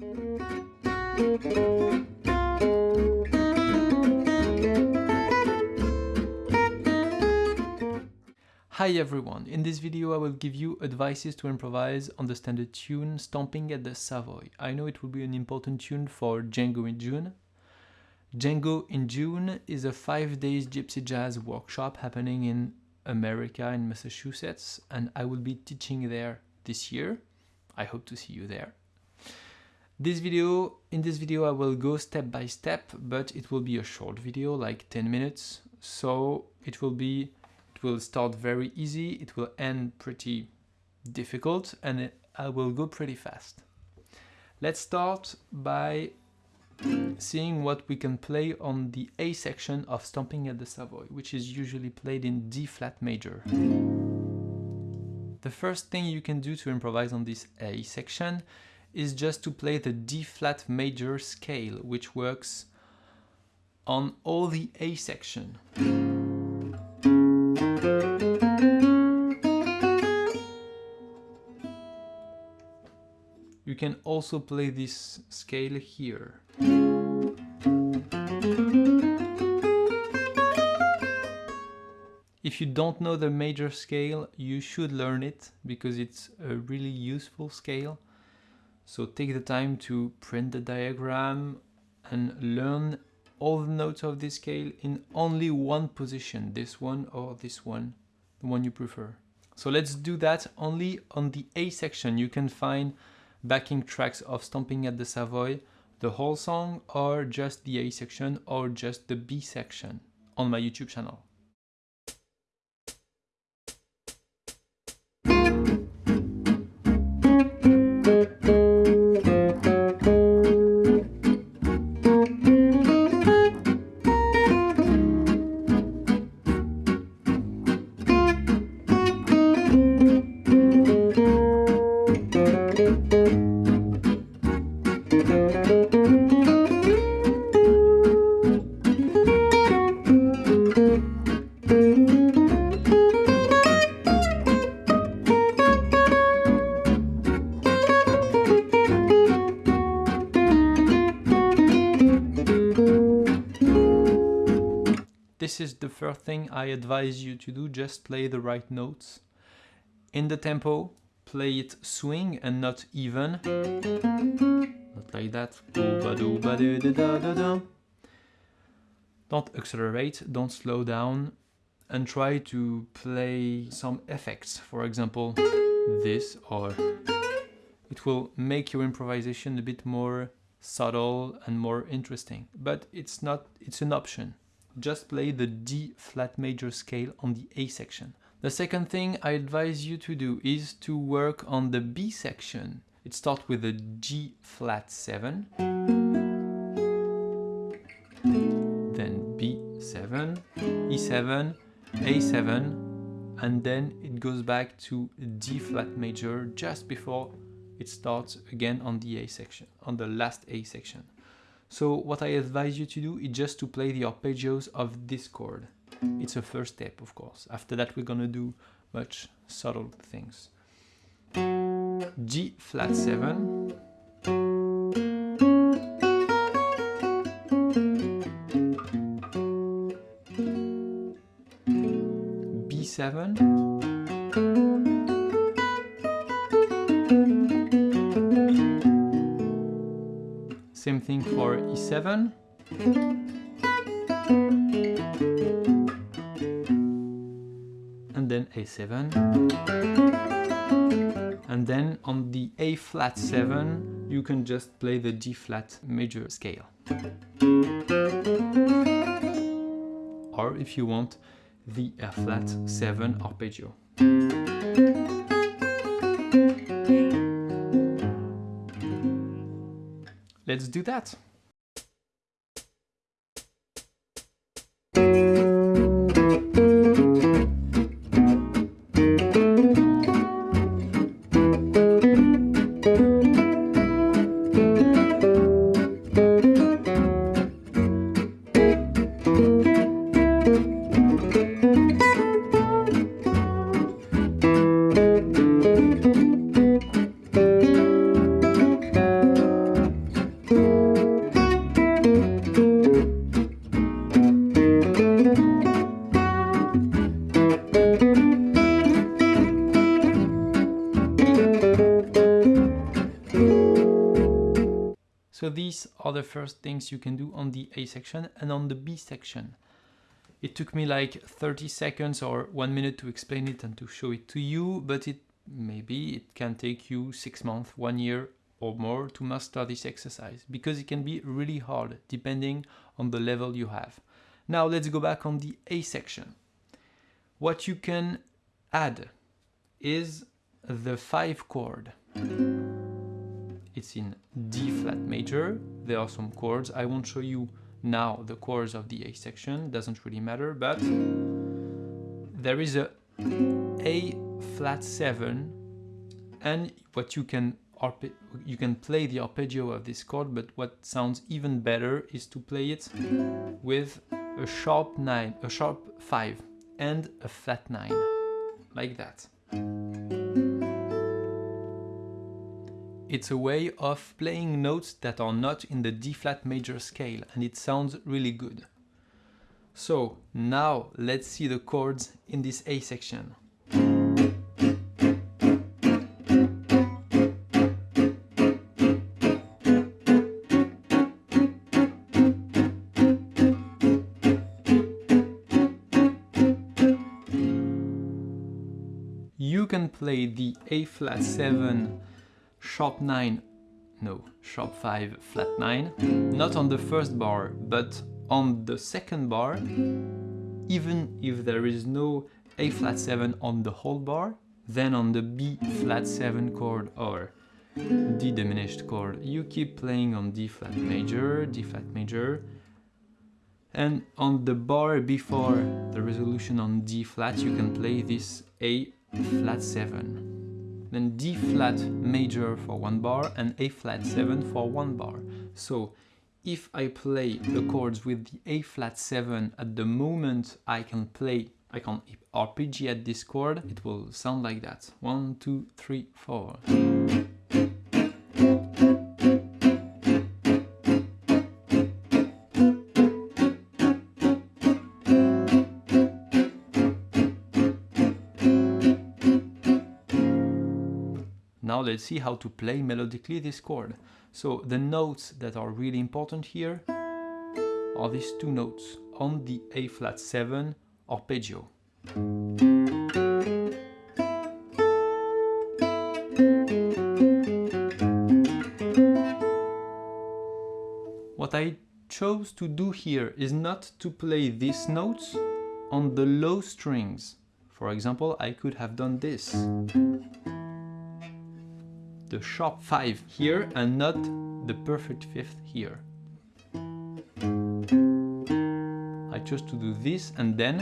Hi everyone, in this video I will give you advices to improvise on the standard tune Stomping at the Savoy. I know it will be an important tune for Django in June. Django in June is a 5 days gypsy jazz workshop happening in America in Massachusetts and I will be teaching there this year. I hope to see you there. This video, in this video I will go step by step, but it will be a short video, like 10 minutes. So it will be it will start very easy, it will end pretty difficult, and it, I will go pretty fast. Let's start by seeing what we can play on the A section of Stomping at the Savoy, which is usually played in D flat major. The first thing you can do to improvise on this A section is just to play the D flat major scale, which works on all the A section. You can also play this scale here. If you don't know the major scale, you should learn it because it's a really useful scale. So take the time to print the diagram and learn all the notes of this scale in only one position, this one or this one, the one you prefer. So let's do that only on the A section. You can find backing tracks of Stomping at the Savoy, the whole song or just the A section or just the B section on my YouTube channel. This is the first thing I advise you to do, just play the right notes. In the tempo, play it swing and not even. Not like that. Don't accelerate, don't slow down, and try to play some effects. For example, this or it will make your improvisation a bit more subtle and more interesting. But it's not, it's an option just play the D flat major scale on the A section. The second thing I advise you to do is to work on the B section. It starts with a G flat 7, then B7, E7, A7, and then it goes back to D flat major just before it starts again on the A section, on the last A section. So what I advise you to do is just to play the arpeggios of this chord. It's a first step, of course. After that, we're gonna do much subtle things. G flat 7. B7. Same thing for E7. And then A7. And then on the A flat 7, you can just play the G flat major scale. Or if you want, the F flat 7 arpeggio. Let's do that. Are the first things you can do on the A section and on the B section. It took me like 30 seconds or one minute to explain it and to show it to you, but it maybe it can take you six months, one year or more to master this exercise because it can be really hard depending on the level you have. Now let's go back on the A section. What you can add is the five chord. It's in D flat major. There are some chords. I won't show you now the chords of the A section, doesn't really matter, but there is a A flat 7 and what you can you can play the arpeggio of this chord, but what sounds even better is to play it with a sharp 9, a sharp 5 and a flat 9, like that. It's a way of playing notes that are not in the D flat major scale and it sounds really good. So now let's see the chords in this A section. You can play the A flat 7 sharp 9, no, sharp 5, flat 9, not on the first bar, but on the second bar, even if there is no A flat 7 on the whole bar, then on the B flat 7 chord or D diminished chord, you keep playing on D flat major, D flat major, and on the bar before the resolution on D flat, you can play this A flat 7 then D flat major for one bar and A flat 7 for one bar. So if I play the chords with the A flat 7 at the moment I can play, I can arpeggiate this chord, it will sound like that. One, two, three, four. Let's see how to play melodically this chord. So the notes that are really important here are these two notes on the A flat 7 arpeggio. What I chose to do here is not to play these notes on the low strings. For example, I could have done this the sharp 5 here and not the perfect fifth here. I chose to do this and then,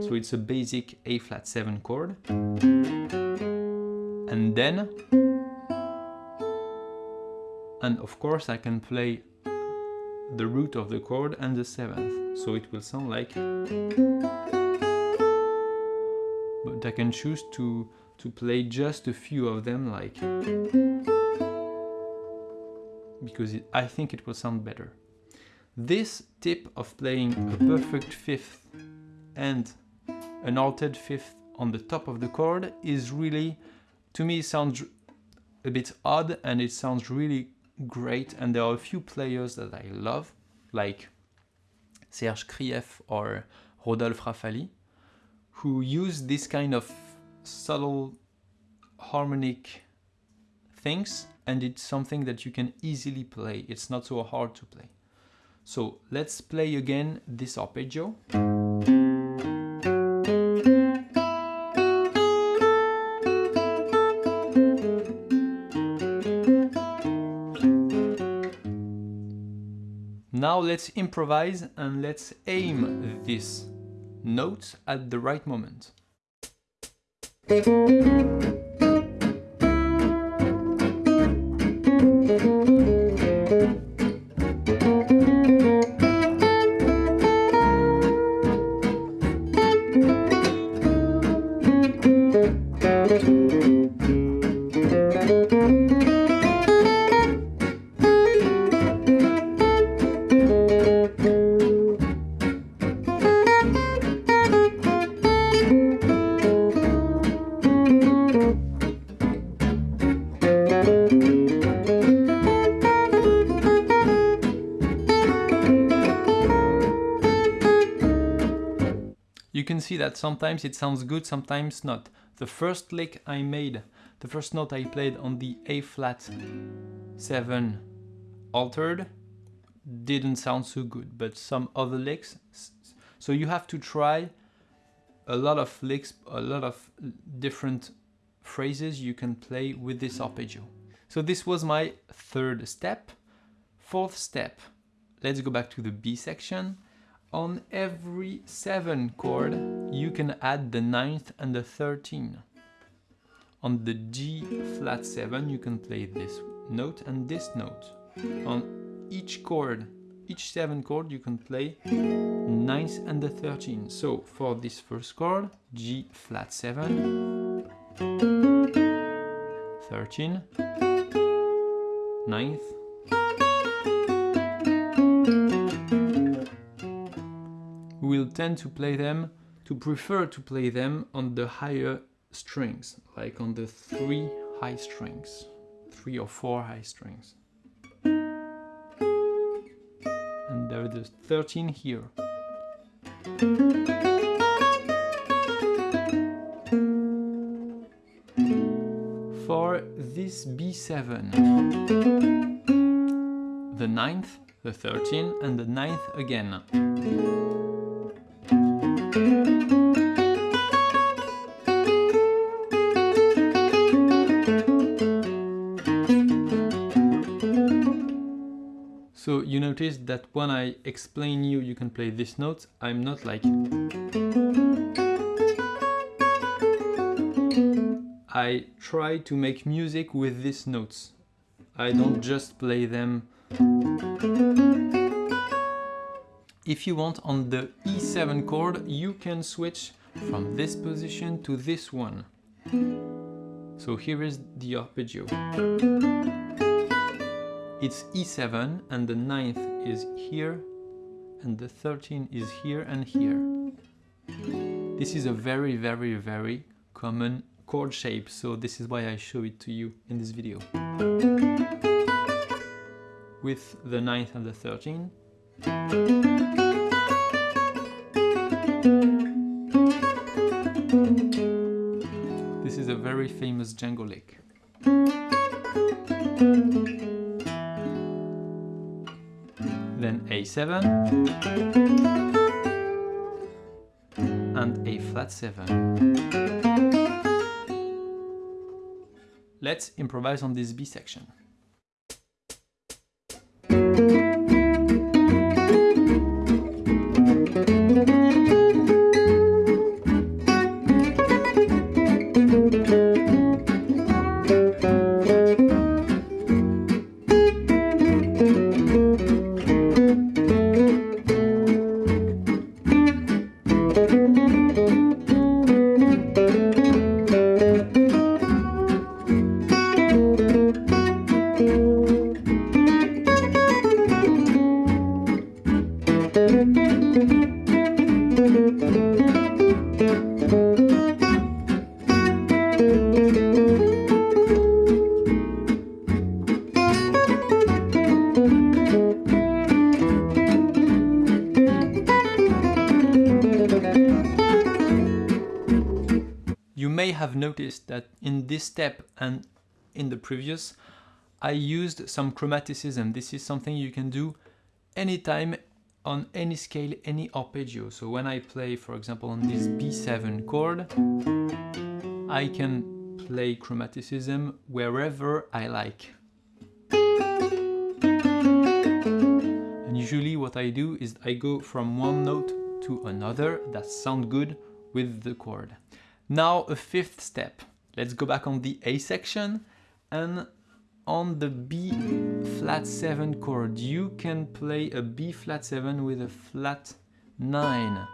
so it's a basic A flat 7 chord. And then, and of course I can play the root of the chord and the seventh, so it will sound like but I can choose to to play just a few of them like because it, I think it will sound better. This tip of playing a perfect fifth and an altered fifth on the top of the chord is really, to me, sounds a bit odd and it sounds really great. And there are a few players that I love, like Serge Krief or Rodolphe Raffalli, who use this kind of subtle harmonic things and it's something that you can easily play. It's not so hard to play. So let's play again this arpeggio. Now let's improvise and let's aim this note at the right moment. Thank you. See that sometimes it sounds good, sometimes not. The first lick I made, the first note I played on the A flat 7 altered didn't sound so good, but some other licks. So you have to try a lot of licks, a lot of different phrases you can play with this arpeggio. So this was my third step. Fourth step, let's go back to the B section. On every seven chord, you can add the ninth and the 13. On the G flat seven, you can play this note and this note. On each chord, each seven chord, you can play ninth and the 13. So for this first chord, G flat seven, 13, ninth, we will tend to play them, to prefer to play them on the higher strings, like on the three high strings, three or four high strings. And there is 13 here. For this B7, the ninth, the 13 and the ninth again. So you notice that when I explain you, you can play this note, I'm not like... I try to make music with these notes. I don't just play them. If you want on the E7 chord, you can switch from this position to this one. So here is the arpeggio it's E7 and the ninth is here and the 13 is here and here. This is a very, very, very common chord shape, so this is why I show it to you in this video. With the ninth and the 13. This is a very famous Django lick. A7 and A flat 7. Let's improvise on this B section. This step and in the previous, I used some chromaticism. This is something you can do anytime on any scale, any arpeggio. So when I play, for example, on this B7 chord, I can play chromaticism wherever I like. And usually what I do is I go from one note to another that sound good with the chord. Now a fifth step. Let's go back on the A section and on the B flat 7 chord you can play a B flat 7 with a flat 9.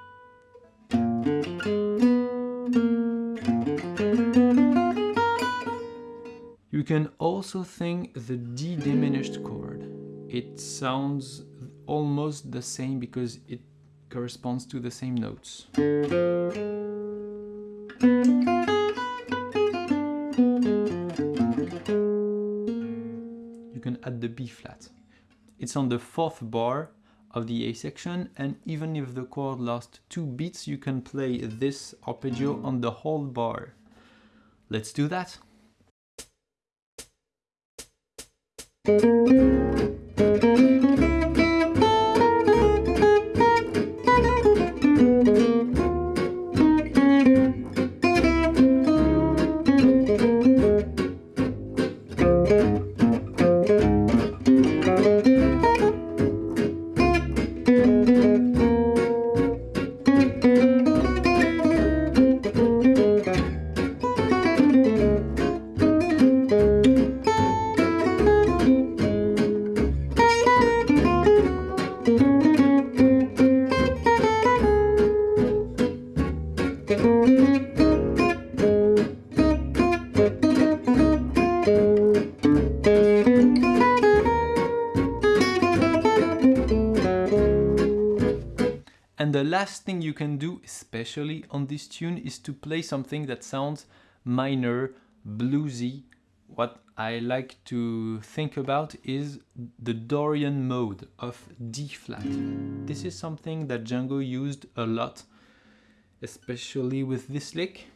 You can also think the D diminished chord. It sounds almost the same because it corresponds to the same notes. B flat. It's on the fourth bar of the A section and even if the chord lasts two beats you can play this arpeggio on the whole bar. Let's do that! And the last thing you can do, especially on this tune, is to play something that sounds minor, bluesy. What I like to think about is the Dorian mode of D flat. This is something that Django used a lot, especially with this lick.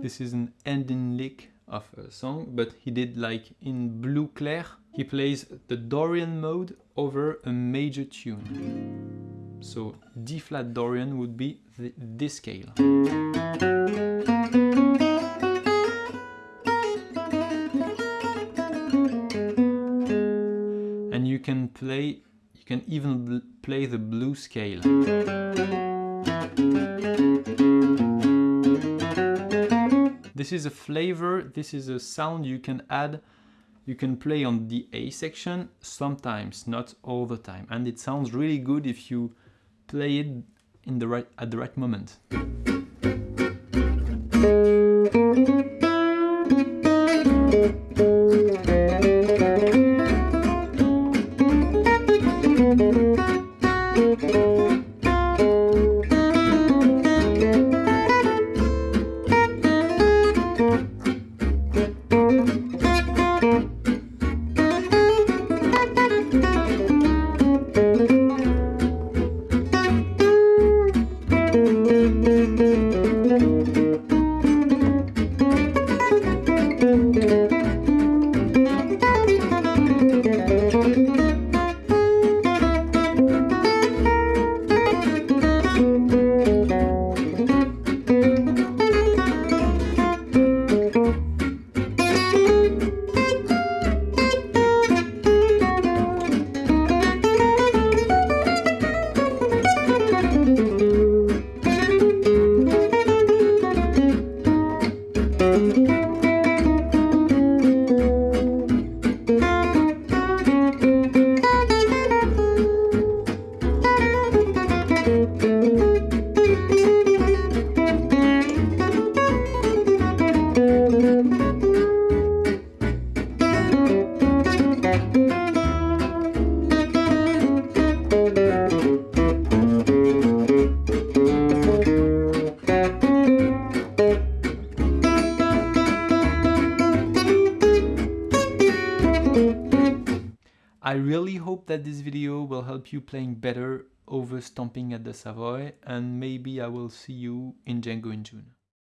This is an ending lick of a song, but he did like in Blue Clair, he plays the Dorian mode over a major tune. So D flat Dorian would be the, this scale. And you can play, you can even play the blue scale. This is a flavor, this is a sound you can add, you can play on the A section sometimes, not all the time. And it sounds really good if you play it in the right, at the right moment. That this video will help you playing better over Stomping at the Savoy and maybe I will see you in Django in June.